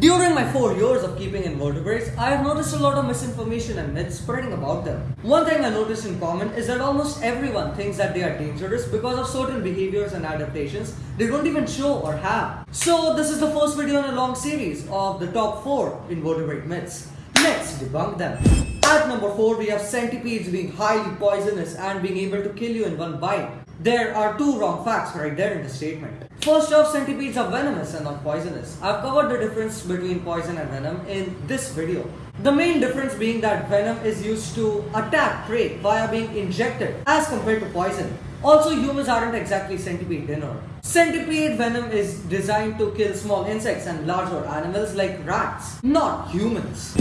During my four years of keeping invertebrates, I have noticed a lot of misinformation and myths spreading about them. One thing I noticed in common is that almost everyone thinks that they are dangerous because of certain behaviors and adaptations they don't even show or have. So this is the first video in a long series of the top 4 invertebrate myths. Let's debunk them. At number 4 we have centipedes being highly poisonous and being able to kill you in one bite. There are two wrong facts right there in the statement. First off, centipedes are venomous and not poisonous. I've covered the difference between poison and venom in this video. The main difference being that venom is used to attack prey via being injected as compared to poison. Also, humans aren't exactly centipede dinner. Centipede venom is designed to kill small insects and larger animals like rats, not humans.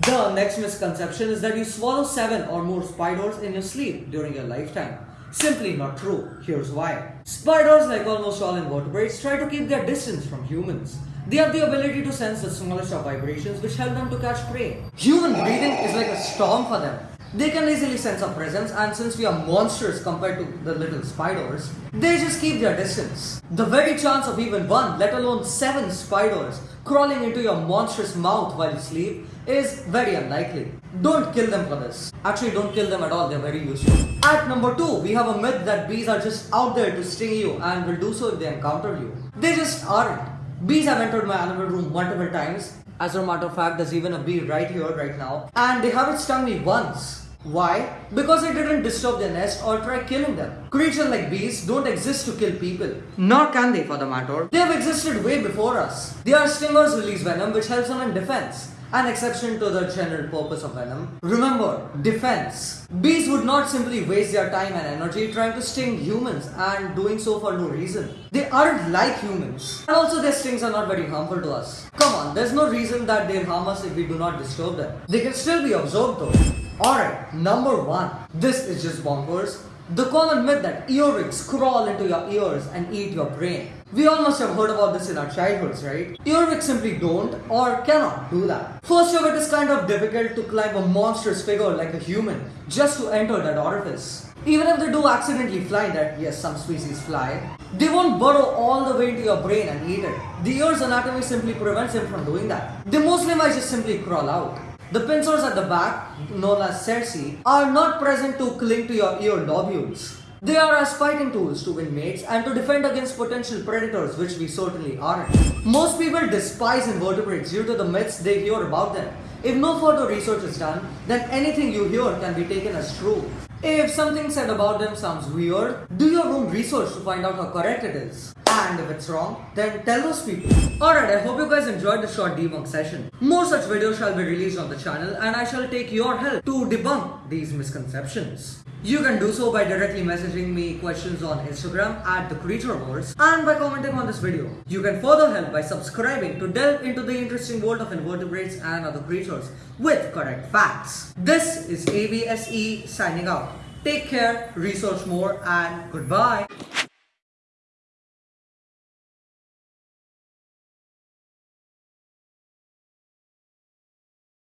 The next misconception is that you swallow 7 or more spiders in your sleep during your lifetime. Simply not true. Here's why. Spiders, like almost all invertebrates, try to keep their distance from humans. They have the ability to sense the smallest of vibrations which help them to catch prey. Human breathing is like a storm for them. They can easily sense our presence and since we are monsters compared to the little spiders, they just keep their distance. The very chance of even one, let alone seven spiders crawling into your monstrous mouth while you sleep is very unlikely. Don't kill them for this. Actually, don't kill them at all, they're very useful. At number 2, we have a myth that bees are just out there to sting you and will do so if they encounter you. They just aren't. Bees have entered my animal room multiple times. As a matter of fact, there's even a bee right here, right now. And they haven't stung me once. Why? Because they didn't disturb their nest or try killing them. Creatures like bees don't exist to kill people. Nor can they for the matter. They have existed way before us. They are stingers release venom which helps them in defense an exception to the general purpose of venom. Remember, defense. Bees would not simply waste their time and energy trying to sting humans and doing so for no reason. They aren't like humans. And also their stings are not very harmful to us. Come on, there's no reason that they'll harm us if we do not disturb them. They can still be observed though. Alright, number one. This is just bonkers. The common myth that earwigs crawl into your ears and eat your brain. We all must have heard about this in our childhoods, right? Earwigs simply don't or cannot do that. First off, it is kind of difficult to climb a monstrous figure like a human just to enter that orifice. Even if they do accidentally fly that, yes, some species fly, they won't burrow all the way into your brain and eat it. The ear's anatomy simply prevents them from doing that. They mostly might just simply crawl out. The pincers at the back, known as cerci, are not present to cling to your ear lobules. They are as fighting tools to win mates and to defend against potential predators which we certainly aren't. Most people despise invertebrates due to the myths they hear about them. If no further research is done, then anything you hear can be taken as true. If something said about them sounds weird, do your own research to find out how correct it is. And if it's wrong, then tell those people. Alright, I hope you guys enjoyed the short debunk session. More such videos shall be released on the channel and I shall take your help to debunk these misconceptions. You can do so by directly messaging me questions on Instagram at the Creature Wars and by commenting on this video. You can further help by subscribing to delve into the interesting world of invertebrates and other creatures with correct facts. This is ABSE signing out. Take care, research more and goodbye.